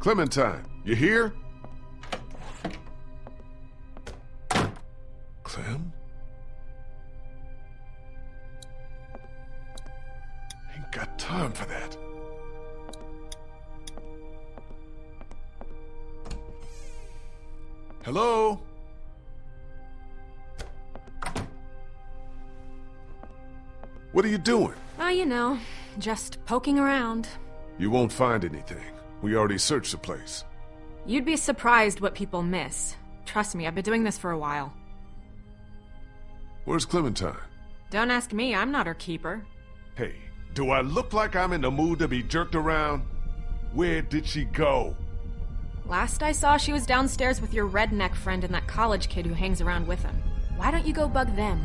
Clementine, you here? Clem? Ain't got time for that. Hello? What are you doing? Oh, you know, just poking around. You won't find anything. We already searched the place. You'd be surprised what people miss. Trust me, I've been doing this for a while. Where's Clementine? Don't ask me, I'm not her keeper. Hey, do I look like I'm in the mood to be jerked around? Where did she go? Last I saw, she was downstairs with your redneck friend and that college kid who hangs around with him. Why don't you go bug them?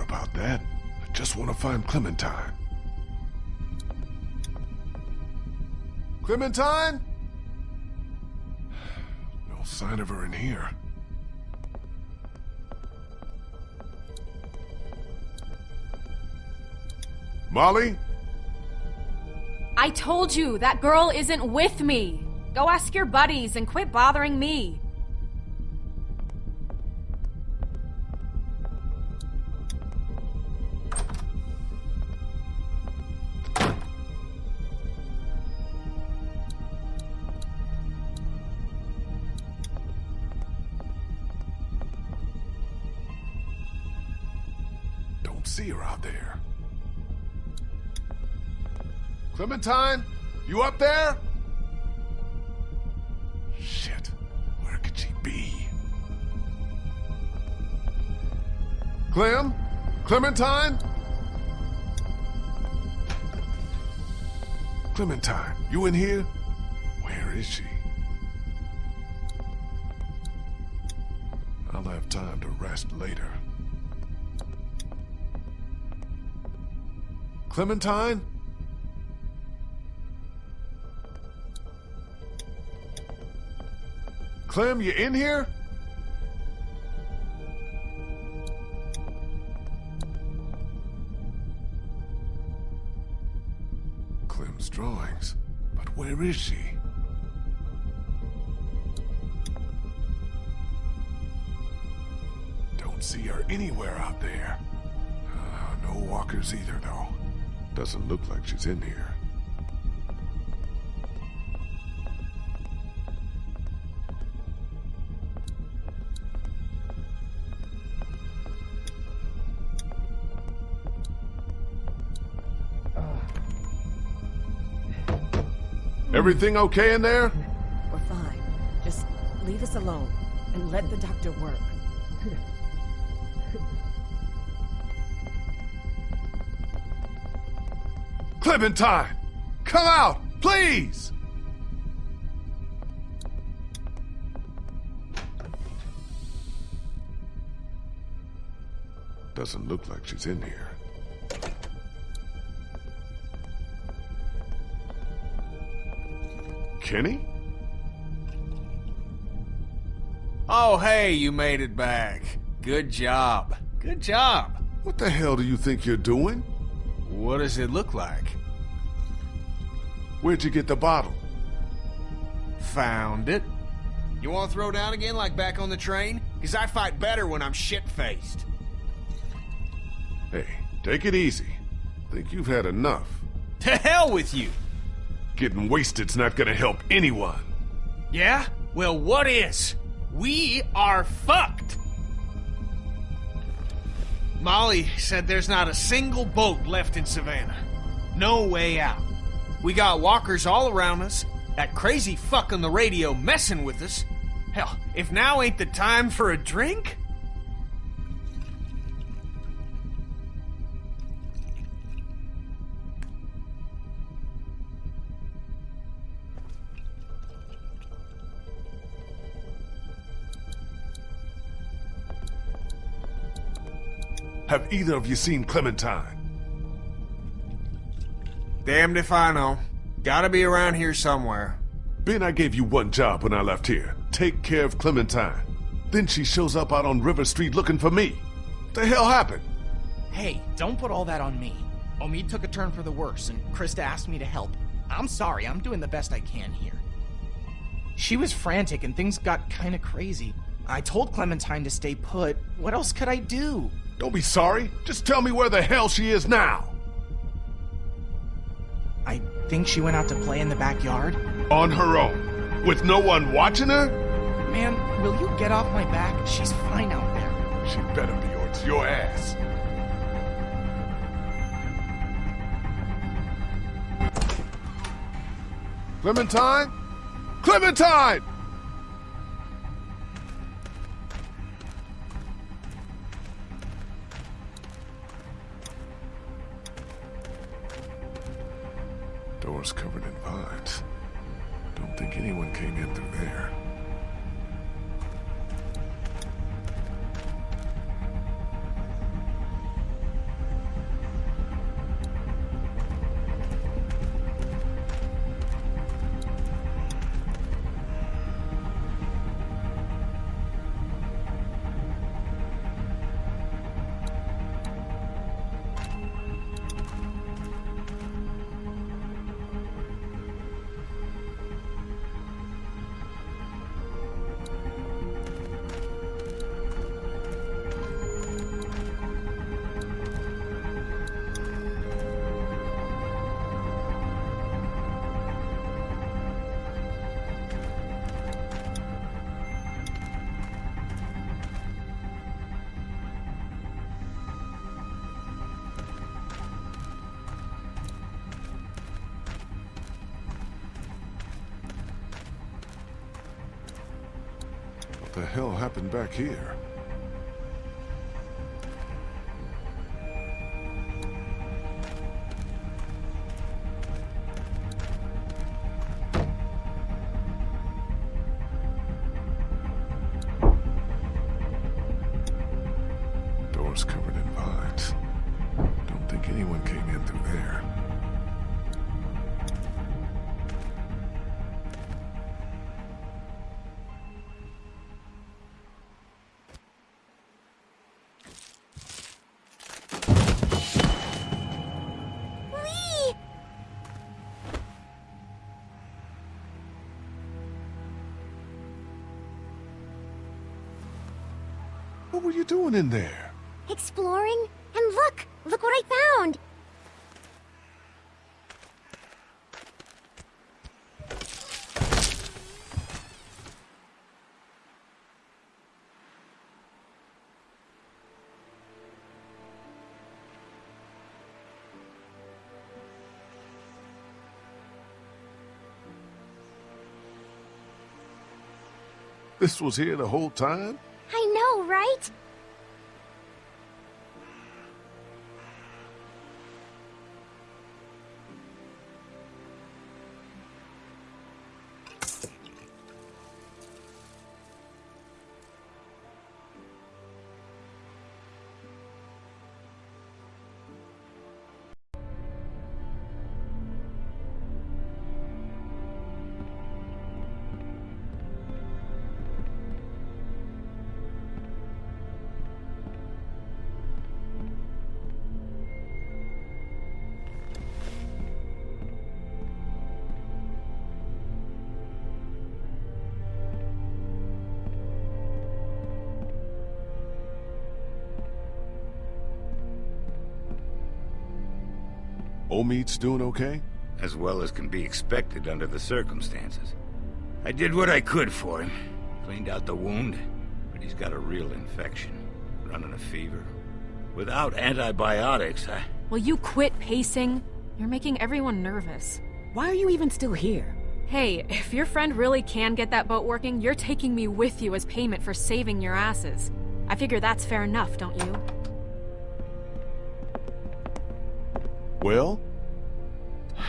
About that. I just want to find Clementine. Clementine? No sign of her in here. Molly? I told you, that girl isn't with me! Go ask your buddies and quit bothering me! Don't see her out there. Clementine? You up there? Shit. Where could she be? Clem? Clementine? Clementine, you in here? Where is she? I'll have time to rest later. Clementine? Clem, you in here? Clem's drawings. But where is she? Don't see her anywhere out there. Uh, no walkers either, though. Doesn't look like she's in here. Everything okay in there? We're fine. Just leave us alone and let the doctor work. Clementine! Come out, please! Doesn't look like she's in here. Kenny? Oh, hey, you made it back. Good job. Good job. What the hell do you think you're doing? What does it look like? Where'd you get the bottle? Found it. You want to throw down again like back on the train? Because I fight better when I'm shit-faced. Hey, take it easy. Think you've had enough. To hell with you! Getting wasted's not gonna help anyone. Yeah? Well, what is? We are fucked! Molly said there's not a single boat left in Savannah. No way out. We got walkers all around us, that crazy fuck on the radio messing with us. Hell, if now ain't the time for a drink? Have either of you seen Clementine? Damned if I know. Gotta be around here somewhere. Ben, I gave you one job when I left here. Take care of Clementine. Then she shows up out on River Street looking for me. What the hell happened? Hey, don't put all that on me. Omid took a turn for the worse, and Christa asked me to help. I'm sorry, I'm doing the best I can here. She was frantic and things got kinda crazy. I told Clementine to stay put. What else could I do? Don't be sorry. Just tell me where the hell she is now. I think she went out to play in the backyard. On her own. With no one watching her? Man, will you get off my back? She's fine out there. She better be or it's your ass. Clementine? Clementine! Covered in vines. Don't think anyone came in through there. Hell happened back here? What were you doing in there? Exploring? And look! Look what I found! This was here the whole time? Right? Omid's doing okay? As well as can be expected under the circumstances. I did what I could for him. Cleaned out the wound, but he's got a real infection. Running a fever. Without antibiotics, I... Will you quit pacing? You're making everyone nervous. Why are you even still here? Hey, if your friend really can get that boat working, you're taking me with you as payment for saving your asses. I figure that's fair enough, don't you? Well?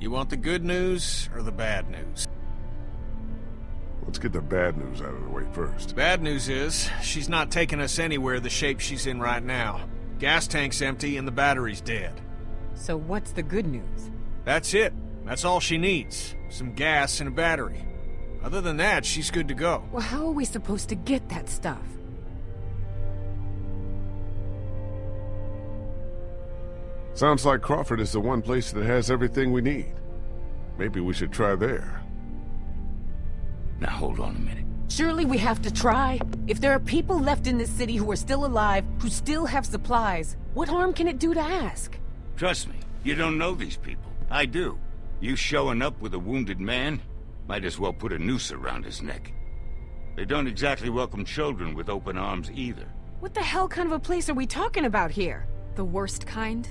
You want the good news or the bad news? Let's get the bad news out of the way first. Bad news is, she's not taking us anywhere the shape she's in right now. Gas tank's empty and the battery's dead. So what's the good news? That's it. That's all she needs. Some gas and a battery. Other than that, she's good to go. Well, how are we supposed to get that stuff? Sounds like Crawford is the one place that has everything we need. Maybe we should try there. Now hold on a minute. Surely we have to try. If there are people left in this city who are still alive, who still have supplies, what harm can it do to ask? Trust me, you don't know these people. I do. You showing up with a wounded man? Might as well put a noose around his neck. They don't exactly welcome children with open arms either. What the hell kind of a place are we talking about here? The worst kind?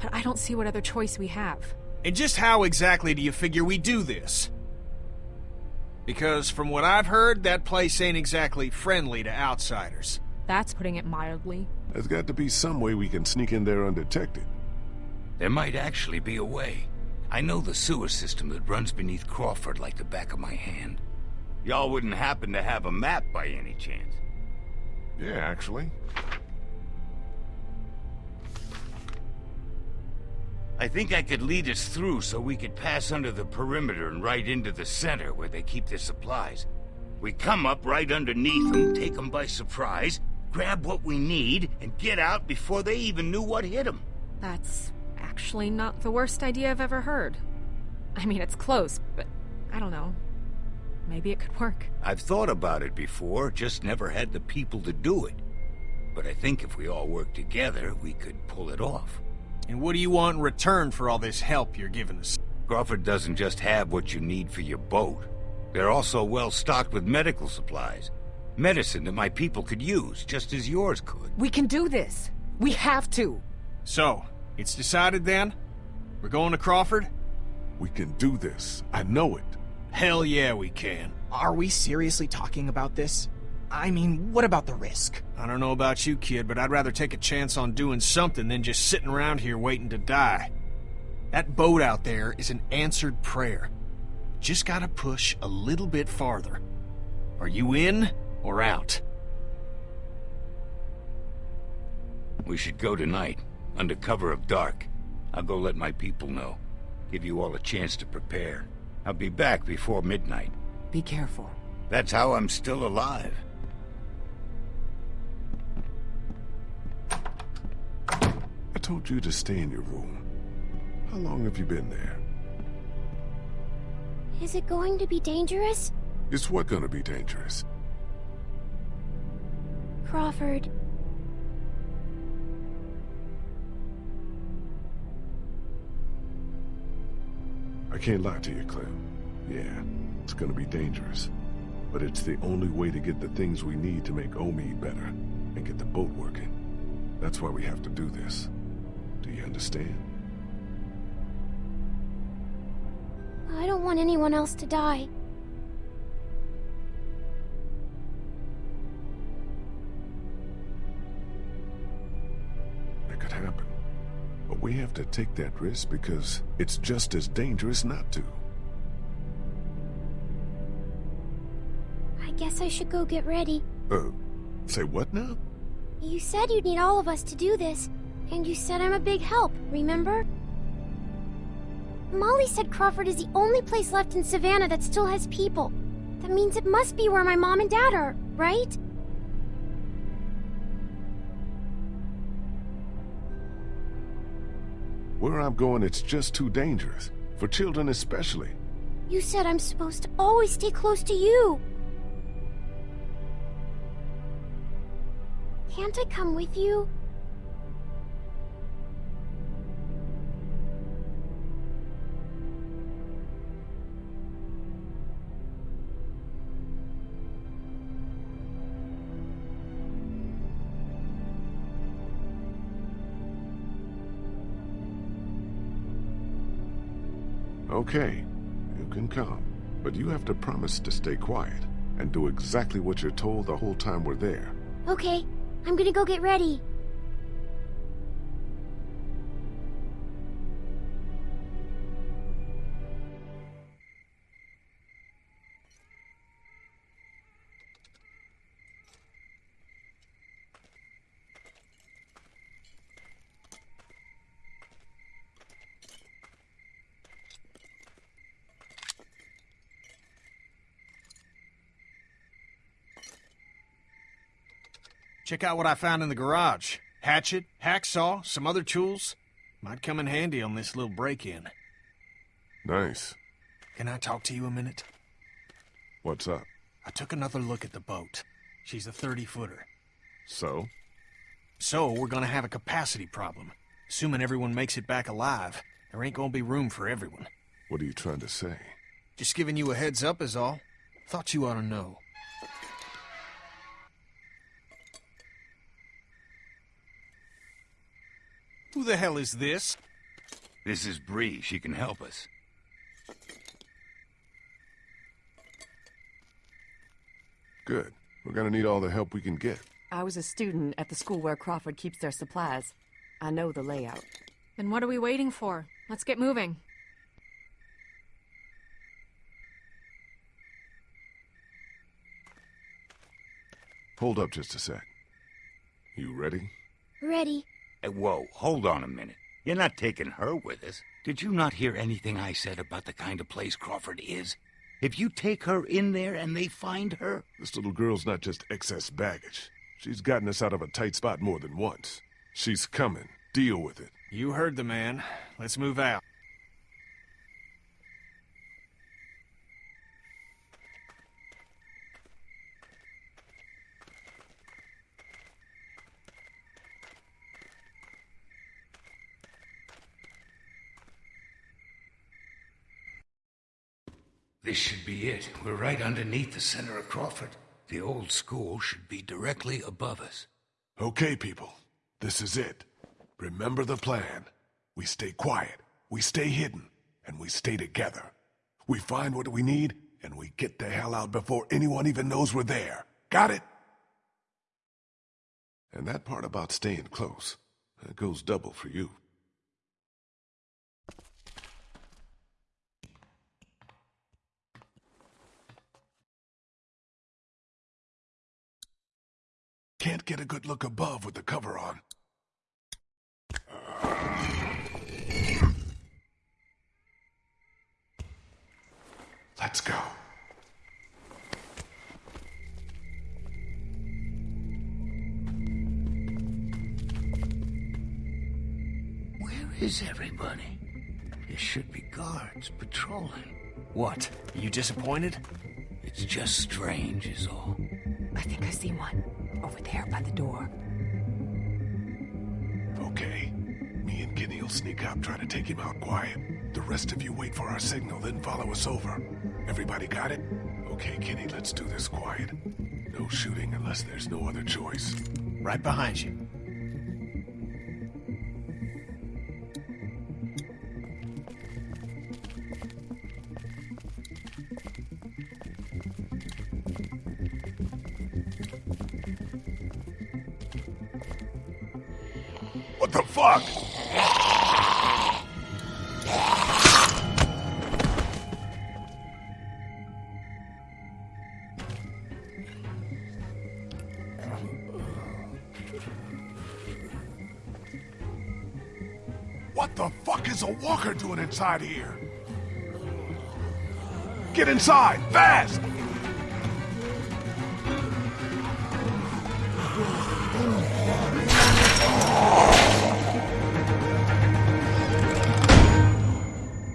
But I don't see what other choice we have. And just how exactly do you figure we do this? Because from what I've heard, that place ain't exactly friendly to outsiders. That's putting it mildly. There's got to be some way we can sneak in there undetected. There might actually be a way. I know the sewer system that runs beneath Crawford like the back of my hand. Y'all wouldn't happen to have a map by any chance. Yeah, actually. I think I could lead us through so we could pass under the perimeter and right into the center where they keep their supplies. We come up right underneath them, take them by surprise, grab what we need, and get out before they even knew what hit them. That's actually not the worst idea I've ever heard. I mean, it's close, but I don't know. Maybe it could work. I've thought about it before, just never had the people to do it. But I think if we all work together, we could pull it off. And what do you want in return for all this help you're giving us? Crawford doesn't just have what you need for your boat. They're also well stocked with medical supplies. Medicine that my people could use, just as yours could. We can do this. We have to. So, it's decided then? We're going to Crawford? We can do this. I know it. Hell yeah, we can. Are we seriously talking about this? I mean, what about the risk? I don't know about you, kid, but I'd rather take a chance on doing something than just sitting around here waiting to die. That boat out there is an answered prayer. Just gotta push a little bit farther. Are you in or out? We should go tonight, under cover of dark. I'll go let my people know. Give you all a chance to prepare. I'll be back before midnight. Be careful. That's how I'm still alive. Told you to stay in your room. How long have you been there? Is it going to be dangerous? Is what gonna be dangerous? Crawford. I can't lie to you, Clem. Yeah, it's gonna be dangerous. But it's the only way to get the things we need to make Omid better and get the boat working. That's why we have to do this. Do you understand? I don't want anyone else to die. That could happen. But we have to take that risk because it's just as dangerous not to. I guess I should go get ready. Uh, say what now? You said you'd need all of us to do this, and you said I'm a big help, remember? Molly said Crawford is the only place left in Savannah that still has people. That means it must be where my mom and dad are, right? Where I'm going, it's just too dangerous. For children especially. You said I'm supposed to always stay close to you. Can't I come with you? Okay, you can come. But you have to promise to stay quiet and do exactly what you're told the whole time we're there. Okay, I'm gonna go get ready. Check out what I found in the garage. Hatchet, hacksaw, some other tools. Might come in handy on this little break-in. Nice. Can I talk to you a minute? What's up? I took another look at the boat. She's a 30-footer. So? So, we're gonna have a capacity problem. Assuming everyone makes it back alive, there ain't gonna be room for everyone. What are you trying to say? Just giving you a heads up is all. Thought you ought to know. Who the hell is this? This is Brie. She can help us. Good. We're gonna need all the help we can get. I was a student at the school where Crawford keeps their supplies. I know the layout. Then what are we waiting for? Let's get moving. Hold up just a sec. You ready? Ready. Hey, whoa, hold on a minute. You're not taking her with us. Did you not hear anything I said about the kind of place Crawford is? If you take her in there and they find her, This little girl's not just excess baggage. She's gotten us out of a tight spot more than once. She's coming. Deal with it. You heard the man. Let's move out. This should be it. We're right underneath the center of Crawford. The old school should be directly above us. Okay, people. This is it. Remember the plan. We stay quiet, we stay hidden, and we stay together. We find what we need, and we get the hell out before anyone even knows we're there. Got it? And that part about staying close, that goes double for you. Can't get a good look above with the cover on. Let's go. Where is everybody? There should be guards patrolling. What? Are you disappointed? It's just strange, is all. I think I see one. Over there by the door. Okay. Me and Kenny will sneak up, try to take him out quiet. The rest of you wait for our signal, then follow us over. Everybody got it? Okay, Kenny, let's do this quiet. No shooting unless there's no other choice. Right behind you. The fuck? What the fuck is a walker doing inside here? Get inside, fast!